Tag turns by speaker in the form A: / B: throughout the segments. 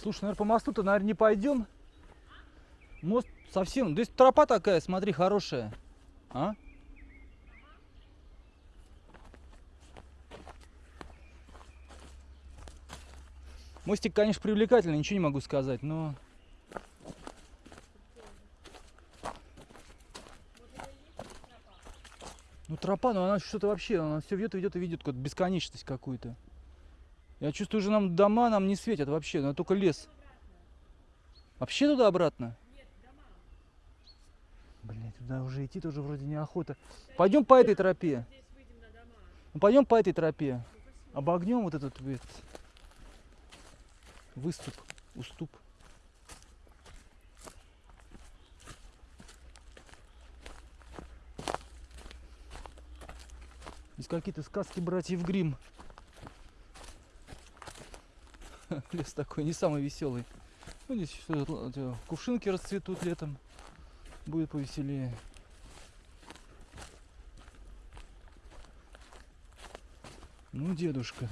A: Слушай, наверное, по мосту-то, наверное, не пойдем. Мост совсем... Здесь тропа такая, смотри, хорошая. А? Мостик, конечно, привлекательный, ничего не могу сказать, но... Ну тропа, ну она что-то вообще, она все ведет и ведет и ведет какую-то бесконечность какую-то. Я чувствую, уже нам дома нам не светят вообще, но только лес. Вообще туда обратно? Блять, туда уже идти тоже вроде неохота. Пойдем по этой тропе. Ну, пойдем по этой тропе. Обогнем вот этот, этот выступ, уступ. Здесь какие-то сказки братьев Грим. Лес такой не самый веселый. Ну, здесь что, кувшинки расцветут летом. Будет повеселее. Ну, дедушка.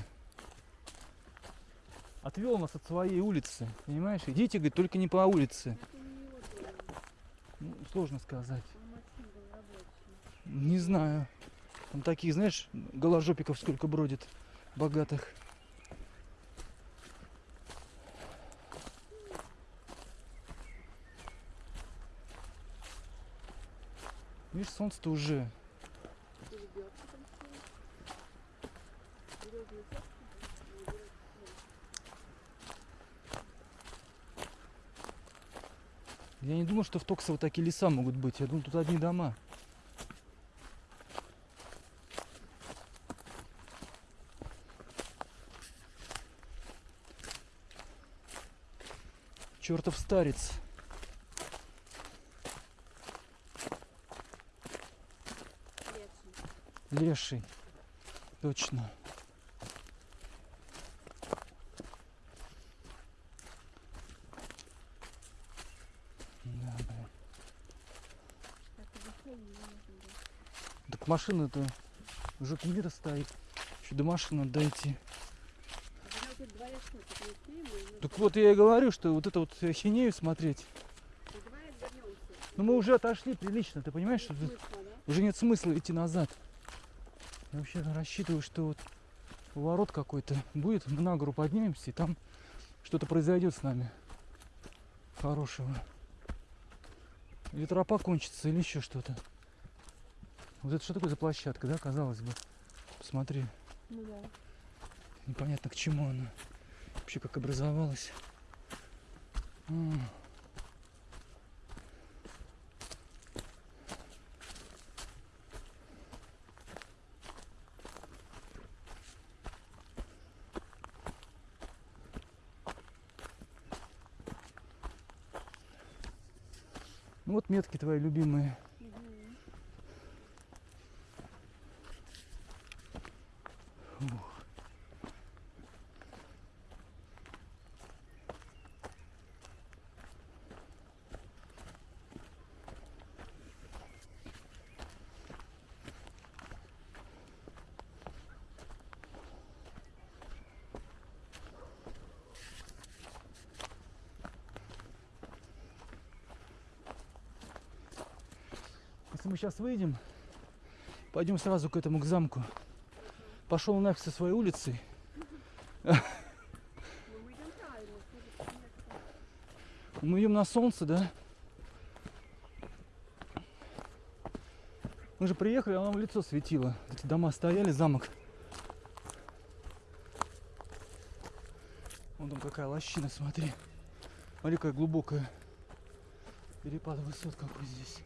A: Отвел нас от своей улицы. Понимаешь? Идите, говорит, только не по улице. Ну, сложно сказать. Не знаю. Там такие, знаешь, голожопиков сколько бродит, богатых. Видишь, солнце-то уже. Я не думал, что в Токсово такие леса могут быть. Я думал, тут одни дома. Чертов старец. Леший. Точно. Да, блин. Так машина-то жопе мира стоит. Еще до машины надо дойти. Так вот я и говорю, что вот это вот хинею смотреть. Ну мы уже отошли прилично, ты понимаешь, что тут уже нет смысла идти назад. Я вообще рассчитываю, что вот ворот какой-то будет, мы на гору поднимемся, и там что-то произойдет с нами хорошего. Или тропа кончится, или еще что-то. Вот это что такое за площадка, да, казалось бы? Посмотри.
B: Ну да.
A: Непонятно к чему она. Вообще как образовалась. Ну вот метки твои любимые. Мы сейчас выйдем, пойдем сразу к этому, к замку. Пошел нафиг со своей улицей.
B: Мы идем
A: на солнце, да? Мы же приехали, а оно в лицо светило. Эти дома стояли, замок. Вон там какая лощина, смотри. Смотри, какая глубокая. Перепад высот какой здесь.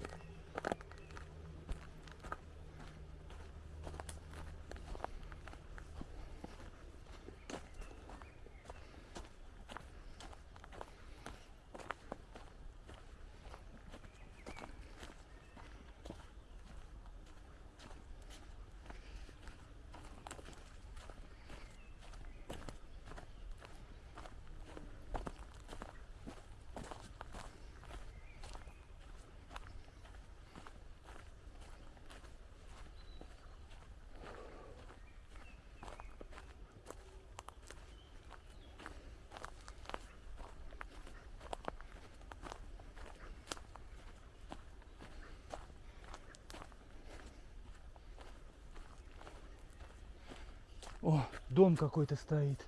A: О, дом какой-то стоит.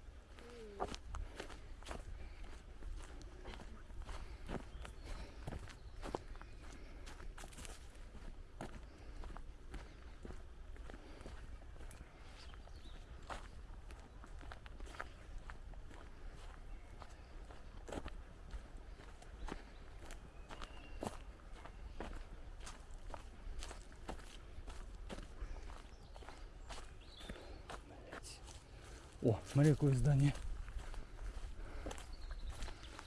A: О, смотри, какое здание.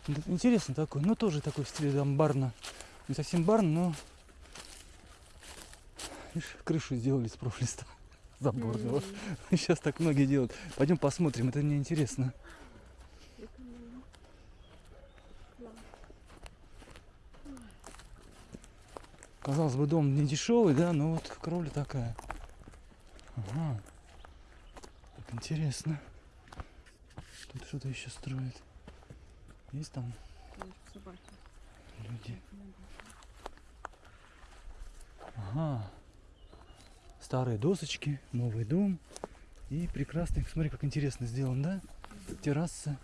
A: Да, Интересно такой, ну тоже такой в стиле там барна. Не совсем барн, но Видишь, крышу сделали из профлиста заборного.
B: М,
A: Сейчас так многие делают. Пойдем посмотрим, это мне интересно. Казалось бы, дом не дешевый, да, но вот кровля такая. Ага. Так интересно. Тут что-то еще строят. Есть там люди? Ага. Старые досочки, новый дом. И прекрасный, смотри, как интересно сделан, да? Терраса.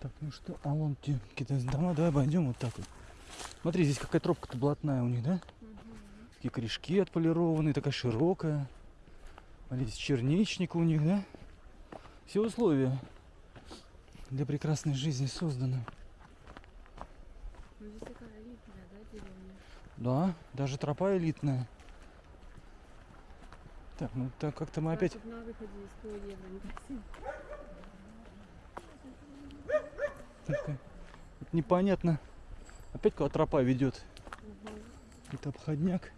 A: Так, ну что, а вон те какие-то дома, давай обойдем вот так вот. Смотри, здесь какая тропка-то блатная у них, да?
B: Мгм.
A: Такие корешки отполированные, такая широкая. Смотри, здесь черничник у них, да? Все условия для прекрасной жизни созданы.
B: Ну здесь такая элитная, да, деревня?
A: Да, даже тропа элитная. Так, ну так как-то мы опять...
B: Тут на выходе из 100 евро, не красиво.
A: как-то Непонятно. Опять куда тропа ведет.
B: Мгм.
A: Это обходняк.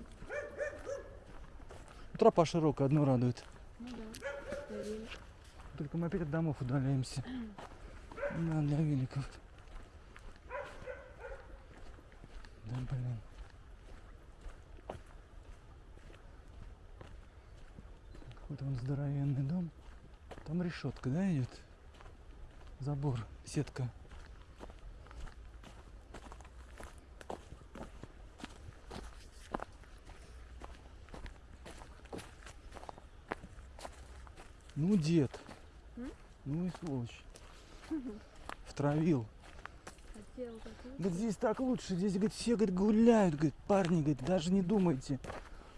A: Тропа широкая, одно радует.
B: Ну да.
A: Только мы опять от домов удаляемся. Да, для великов. Да, блин. Какой-то он здоровенный дом. Там решетка, да, идет? Забор, сетка. Ну, дед.
B: М?
A: Ну и сволочь. Втравил. Говорит, здесь так лучше, здесь, говорит, все, говорит, гуляют, говорит, парни, говорит, даже не думайте.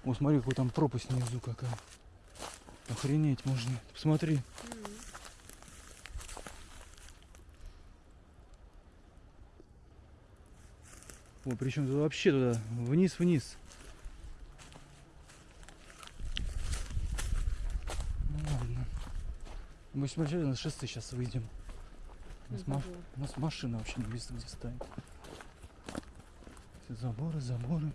A: О, смотри, какой там пропасть внизу какая. Охренеть можно. Посмотри.
B: М.
A: О, причем туда вообще туда, вниз-вниз. Ну ладно. Мы смотрели на шоссе сейчас выйдем. У нас, ма-
B: забор.
A: у нас машина вообще не видно, где стоит. Все заборы, заборы.